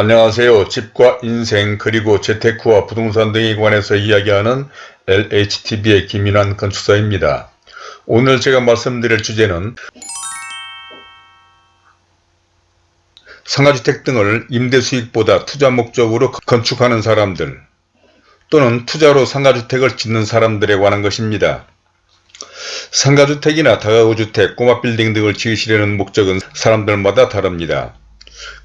안녕하세요. 집과 인생 그리고 재테크와 부동산 등에 관해서 이야기하는 LHTV의 김인환 건축사입니다. 오늘 제가 말씀드릴 주제는 상가주택 등을 임대수익보다 투자 목적으로 건축하는 사람들 또는 투자로 상가주택을 짓는 사람들에 관한 것입니다. 상가주택이나 다가구주택, 꼬마빌딩 등을 지으시려는 목적은 사람들마다 다릅니다.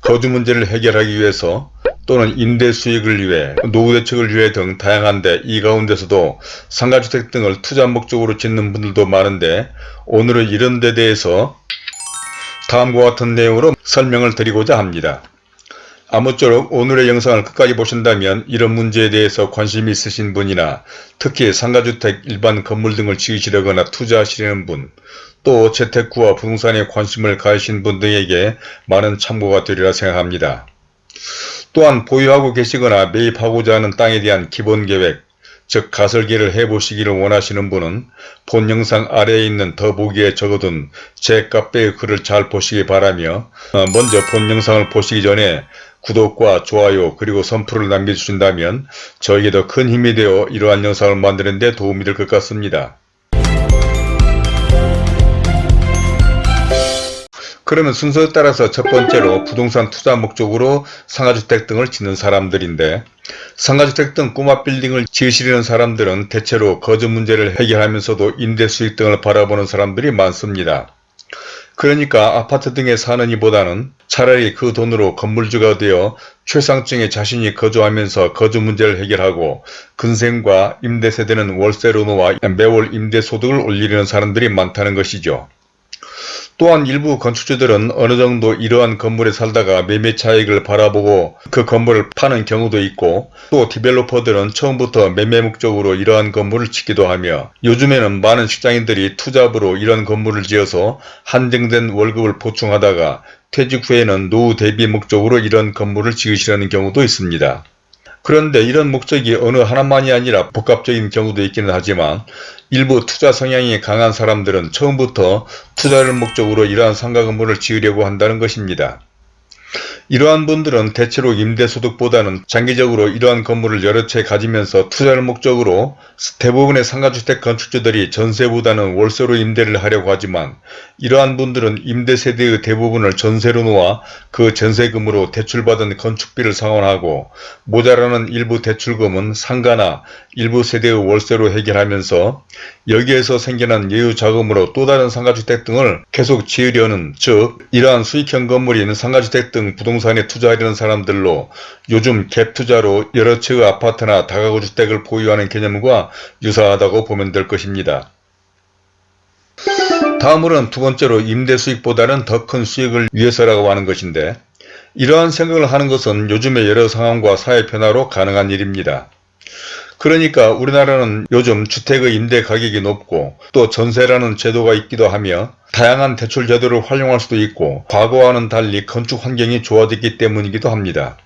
거주 문제를 해결하기 위해서 또는 임대 수익을 위해 노후 대책을 위해 등 다양한데 이 가운데서도 상가주택 등을 투자 목적으로 짓는 분들도 많은데 오늘은 이런 데 대해서 다음과 같은 내용으로 설명을 드리고자 합니다. 아무쪼록 오늘의 영상을 끝까지 보신다면 이런 문제에 대해서 관심이 있으신 분이나 특히 상가주택, 일반 건물 등을 지으시려거나 투자하시려는 분, 또 재테크와 부동산에 관심을 가지신 분 등에게 많은 참고가 되리라 생각합니다. 또한 보유하고 계시거나 매입하고자 하는 땅에 대한 기본계획, 즉 가설계를 해보시기를 원하시는 분은 본 영상 아래에 있는 더보기에 적어둔 제 카페의 글을 잘 보시기 바라며 어, 먼저 본 영상을 보시기 전에 구독과 좋아요 그리고 선풀을 남겨주신다면 저에게 더 큰 힘이 되어 이러한 영상을 만드는 데 도움이 될 것 같습니다. 그러면 순서에 따라서 첫 번째로 부동산 투자 목적으로 상가주택 등을 짓는 사람들인데 상가주택 등 꼬마 빌딩을 지으시려는 사람들은 대체로 거주 문제를 해결하면서도 임대 수익 등을 바라보는 사람들이 많습니다. 그러니까 아파트 등에 사는 이보다는 차라리 그 돈으로 건물주가 되어 최상층에 자신이 거주하면서 거주 문제를 해결하고 근생과 임대세대는 월세로 놓아 매월 임대소득을 올리려는 사람들이 많다는 것이죠. 또한 일부 건축주들은 어느 정도 이러한 건물에 살다가 매매 차익을 바라보고 그 건물을 파는 경우도 있고 또 디벨로퍼들은 처음부터 매매 목적으로 이러한 건물을 짓기도 하며 요즘에는 많은 직장인들이 투잡으로 이런 건물을 지어서 한정된 월급을 보충하다가 퇴직 후에는 노후 대비 목적으로 이런 건물을 지으시려는 경우도 있습니다. 그런데 이런 목적이 어느 하나만이 아니라 복합적인 경우도 있기는 하지만 일부 투자 성향이 강한 사람들은 처음부터 투자를 목적으로 이러한 상가 건물을 지으려고 한다는 것입니다. 이러한 분들은 대체로 임대소득보다는 장기적으로 이러한 건물을 여러 채 가지면서 투자를 목적으로 대부분의 상가주택 건축주들이 전세보다는 월세로 임대를 하려고 하지만 이러한 분들은 임대세대의 대부분을 전세로 놓아 그 전세금으로 대출받은 건축비를 상환하고 모자라는 일부 대출금은 상가나 일부 세대의 월세로 해결하면서 여기에서 생겨난 예유자금으로 또 다른 상가주택 등을 계속 지으려는 즉 이러한 수익형 건물인 상가주택 등 부동산에 투자하려는 사람들로 요즘 갭투자로 여러 채의 아파트나 다가구 주택을 보유하는 개념과 유사하다고 보면 될 것입니다. 다음으로는 두 번째로 임대 수익보다는 더 큰 수익을 위해서라고 하는 것인데 이러한 생각을 하는 것은 요즘의 여러 상황과 사회 변화로 가능한 일입니다. 그러니까 우리나라는 요즘 주택의 임대 가격이 높고 또 전세라는 제도가 있기도 하며 다양한 대출 제도를 활용할 수도 있고 과거와는 달리 건축 환경이 좋아졌기 때문이기도 합니다.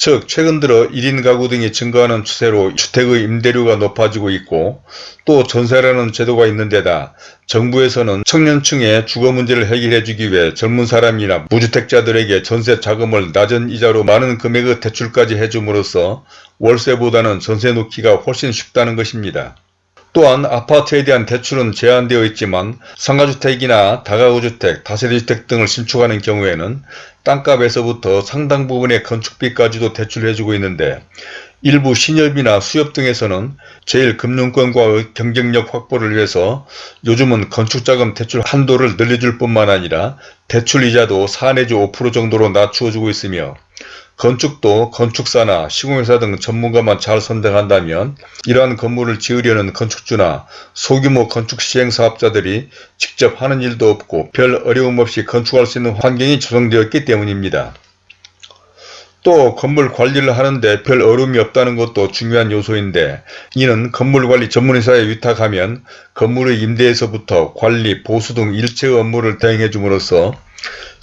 즉 최근 들어 1인 가구 등이 증가하는 추세로 주택의 임대료가 높아지고 있고 또 전세라는 제도가 있는 데다 정부에서는 청년층의 주거 문제를 해결해 주기 위해 젊은 사람이나 무주택자들에게 전세 자금을 낮은 이자로 많은 금액의 대출까지 해줌으로써 월세보다는 전세 놓기가 훨씬 쉽다는 것입니다. 또한 아파트에 대한 대출은 제한되어 있지만 상가주택이나 다가구주택, 다세대주택 등을 신축하는 경우에는 땅값에서부터 상당 부분의 건축비까지도 대출해주고 있는데 일부 신협이나 수협 등에서는 제일 금융권과의 경쟁력 확보를 위해서 요즘은 건축자금 대출 한도를 늘려줄 뿐만 아니라 대출이자도 4 내지 5% 정도로 낮추어주고 있으며 건축도 건축사나 시공회사 등 전문가만 잘 선정한다면 이러한 건물을 지으려는 건축주나 소규모 건축 시행사업자들이 직접 하는 일도 없고 별 어려움 없이 건축할 수 있는 환경이 조성되었기 때문입니다. 또 건물 관리를 하는데 별 어려움이 없다는 것도 중요한 요소인데 이는 건물관리 전문회사에 위탁하면 건물의 임대에서부터 관리, 보수 등 일체의 업무를 대행해 줌으로써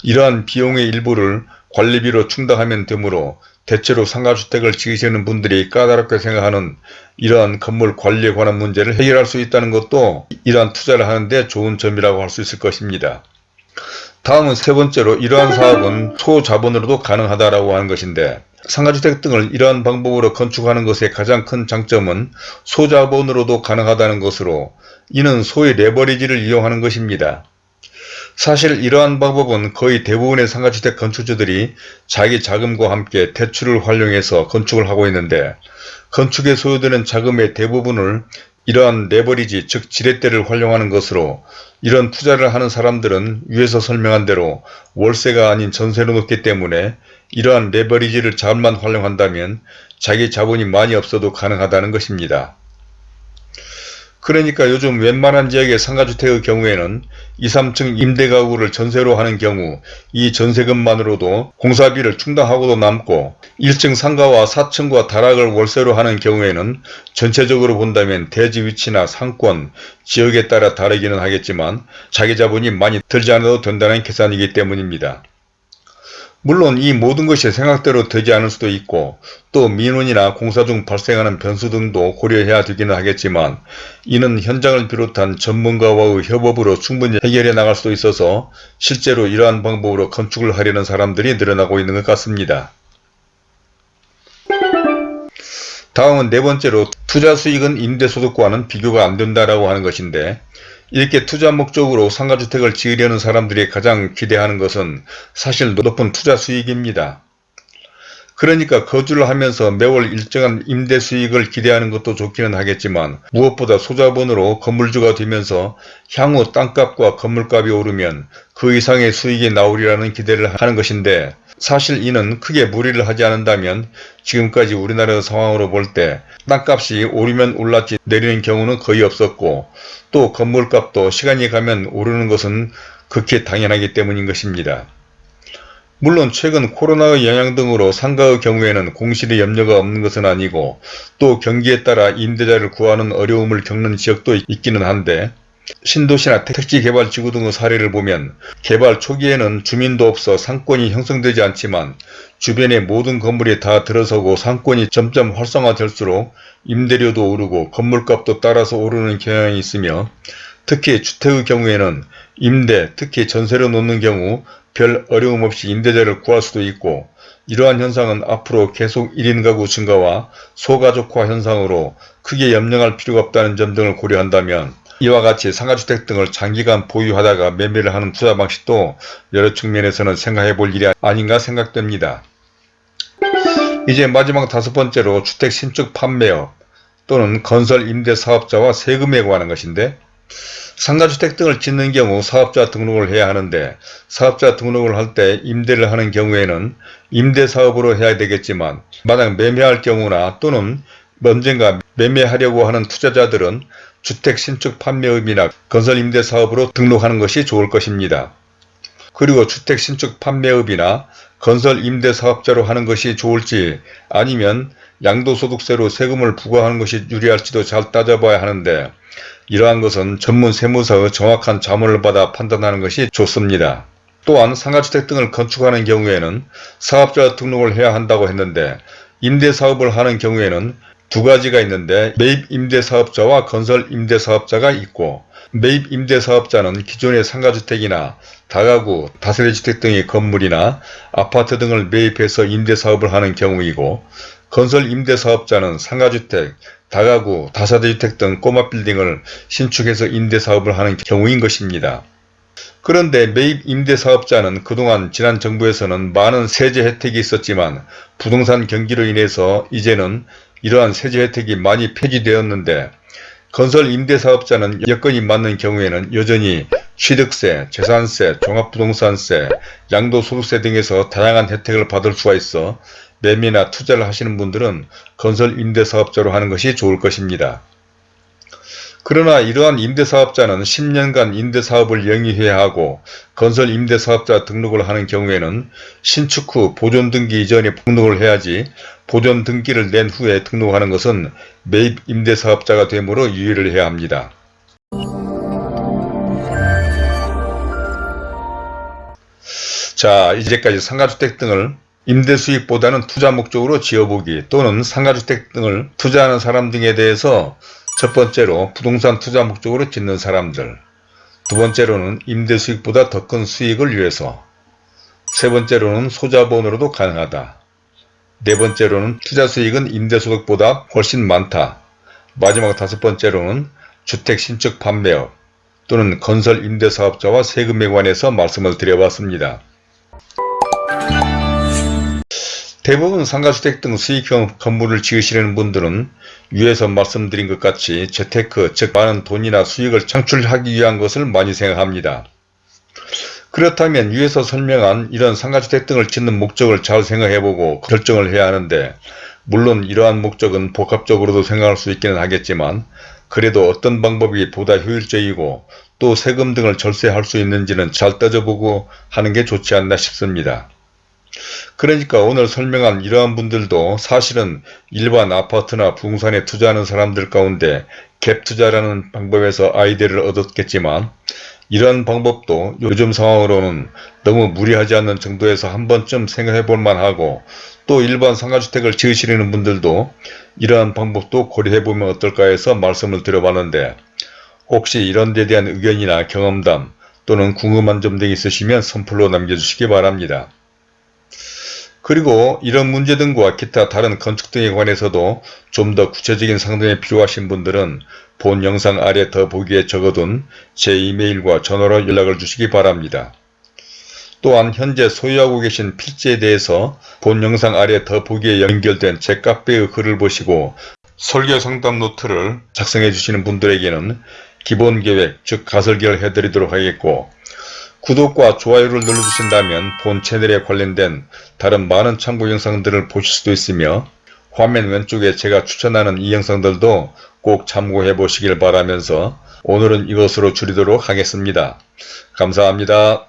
이러한 비용의 일부를 관리비로 충당하면 되므로 대체로 상가주택을 지으시는 분들이 까다롭게 생각하는 이러한 건물 관리에 관한 문제를 해결할 수 있다는 것도 이러한 투자를 하는데 좋은 점이라고 할 수 있을 것입니다. 다음은 세 번째로 이러한 사업은 소자본으로도 가능하다라고 하는 것인데 상가주택 등을 이러한 방법으로 건축하는 것의 가장 큰 장점은 소자본으로도 가능하다는 것으로 이는 소위 레버리지를 이용하는 것입니다. 사실 이러한 방법은 거의 대부분의 상가주택 건축주들이 자기 자금과 함께 대출을 활용해서 건축을 하고 있는데 건축에 소요되는 자금의 대부분을 이러한 레버리지 즉 지렛대를 활용하는 것으로 이런 투자를 하는 사람들은 위에서 설명한 대로 월세가 아닌 전세로 놓기 때문에 이러한 레버리지를 잘만 활용한다면 자기 자본이 많이 없어도 가능하다는 것입니다. 그러니까 요즘 웬만한 지역의 상가주택의 경우에는 2, 3층 임대가구를 전세로 하는 경우 이 전세금만으로도 공사비를 충당하고도 남고 1층 상가와 4층과 다락을 월세로 하는 경우에는 전체적으로 본다면 대지 위치나 상권, 지역에 따라 다르기는 하겠지만 자기 자본이 많이 들지 않아도 된다는 계산이기 때문입니다. 물론 이 모든 것이 생각대로 되지 않을 수도 있고 또 민원이나 공사 중 발생하는 변수 등도 고려해야 되기는 하겠지만 이는 현장을 비롯한 전문가와의 협업으로 충분히 해결해 나갈 수도 있어서 실제로 이러한 방법으로 건축을 하려는 사람들이 늘어나고 있는 것 같습니다. 다음은 네 번째로 투자 수익은 임대소득과는 비교가 안 된다라고 하는 것인데 이렇게 투자 목적으로 상가주택을 지으려는 사람들이 가장 기대하는 것은 사실 높은 투자 수익입니다. 그러니까 거주를 하면서 매월 일정한 임대 수익을 기대하는 것도 좋기는 하겠지만 무엇보다 소자본으로 건물주가 되면서 향후 땅값과 건물값이 오르면 그 이상의 수익이 나오리라는 기대를 하는 것인데 사실 이는 크게 무리를 하지 않는다면 지금까지 우리나라 상황으로 볼 때 땅값이 오르면 올랐지 내리는 경우는 거의 없었고 또 건물값도 시간이 가면 오르는 것은 극히 당연하기 때문인 것입니다. 물론 최근 코로나의 영향 등으로 상가의 경우에는 공실의 염려가 없는 것은 아니고 또 경기에 따라 임대자를 구하는 어려움을 겪는 지역도 있기는 한데 신도시나 택지개발지구 등의 사례를 보면 개발 초기에는 주민도 없어 상권이 형성되지 않지만 주변의 모든 건물이 다 들어서고 상권이 점점 활성화될수록 임대료도 오르고 건물값도 따라서 오르는 경향이 있으며 특히 주택의 경우에는 임대, 특히 전세로 놓는 경우 별 어려움 없이 임대자를 구할 수도 있고 이러한 현상은 앞으로 계속 1인 가구 증가와 소가족화 현상으로 크게 염려할 필요가 없다는 점 등을 고려한다면 이와 같이 상가주택 등을 장기간 보유하다가 매매를 하는 투자 방식도 여러 측면에서는 생각해 볼 일이 아닌가 생각됩니다. 이제 마지막 다섯 번째로 주택 신축 판매업 또는 건설 임대 사업자와 세금에 관한 것인데 상가주택 등을 짓는 경우 사업자 등록을 해야 하는데 사업자 등록을 할 때 임대를 하는 경우에는 임대사업으로 해야 되겠지만 만약 매매할 경우나 또는 언젠가 매매하려고 하는 투자자들은 주택 신축 판매업이나 건설 임대 사업으로 등록하는 것이 좋을 것입니다. 그리고 주택 신축 판매업이나 건설 임대 사업자로 하는 것이 좋을지 아니면 양도소득세로 세금을 부과하는 것이 유리할지도 잘 따져봐야 하는데 이러한 것은 전문 세무사의 정확한 자문을 받아 판단하는 것이 좋습니다. 또한 상가주택 등을 건축하는 경우에는 사업자 등록을 해야 한다고 했는데 임대사업을 하는 경우에는 두 가지가 있는데 매입 임대사업자와 건설 임대사업자가 있고 매입 임대사업자는 기존의 상가주택이나 다가구, 다세대주택 등의 건물이나 아파트 등을 매입해서 임대사업을 하는 경우이고 건설 임대사업자는 상가주택, 다가구, 다세대주택 등 꼬마 빌딩을 신축해서 임대사업을 하는 경우인 것입니다. 그런데 매입 임대사업자는 그동안 지난 정부에서는 많은 세제 혜택이 있었지만 부동산 경기로 인해서 이제는 이러한 세제 혜택이 많이 폐지되었는데 건설 임대사업자는 여건이 맞는 경우에는 여전히 취득세, 재산세, 종합부동산세, 양도소득세 등에서 다양한 혜택을 받을 수가 있어 매매나 투자를 하시는 분들은 건설 임대사업자로 하는 것이 좋을 것입니다. 그러나 이러한 임대사업자는 10년간 임대사업을 영위해야 하고 건설 임대사업자 등록을 하는 경우에는 신축 후 보존등기 이전에 등록을 해야지 보존등기를 낸 후에 등록하는 것은 매입 임대사업자가 되므로 유의를 해야 합니다. 자 이제까지 상가주택 등을 임대 수익보다는 투자 목적으로 지어보기 또는 상가주택 등을 투자하는 사람 등에 대해서 첫 번째로 부동산 투자 목적으로 짓는 사람들 두 번째로는 임대 수익보다 더 큰 수익을 위해서 세 번째로는 소자본으로도 가능하다. 네 번째로는 투자 수익은 임대 소득보다 훨씬 많다. 마지막 다섯 번째로는 주택 신축 판매업 또는 건설 임대 사업자와 세금에 관해서 말씀을 드려봤습니다. 대부분 상가주택 등 수익형 건물을 지으시려는 분들은 위에서 말씀드린 것 같이 재테크 즉 많은 돈이나 수익을 창출하기 위한 것을 많이 생각합니다. 그렇다면 위에서 설명한 이런 상가주택 등을 짓는 목적을 잘 생각해보고 결정을 해야 하는데 물론 이러한 목적은 복합적으로도 생각할 수 있기는 하겠지만 그래도 어떤 방법이 보다 효율적이고 또 세금 등을 절세할 수 있는지는 잘 따져보고 하는 게 좋지 않나 싶습니다. 그러니까 오늘 설명한 이러한 분들도 사실은 일반 아파트나 부동산에 투자하는 사람들 가운데 갭 투자라는 방법에서 아이디어를 얻었겠지만 이런 방법도 요즘 상황으로는 너무 무리하지 않는 정도에서 한 번쯤 생각해 볼 만하고 또 일반 상가주택을 지으시려는 분들도 이러한 방법도 고려해 보면 어떨까 해서 말씀을 드려봤는데 혹시 이런 데 대한 의견이나 경험담 또는 궁금한 점등 있으시면 선플로 남겨주시기 바랍니다. 그리고 이런 문제 등과 기타 다른 건축 등에 관해서도 좀 더 구체적인 상담이 필요하신 분들은 본 영상 아래 더보기에 적어둔 제 이메일과 전화로 연락을 주시기 바랍니다. 또한 현재 소유하고 계신 필지에 대해서 본 영상 아래 더보기에 연결된 제 카페의 글을 보시고 설계 상담 노트를 작성해 주시는 분들에게는 기본 계획 즉 가설계를 해드리도록 하겠고 구독과 좋아요를 눌러주신다면 본 채널에 관련된 다른 많은 참고 영상들을 보실 수도 있으며 화면 왼쪽에 제가 추천하는 이 영상들도 꼭 참고해 보시길 바라면서 오늘은 이것으로 줄이도록 하겠습니다. 감사합니다.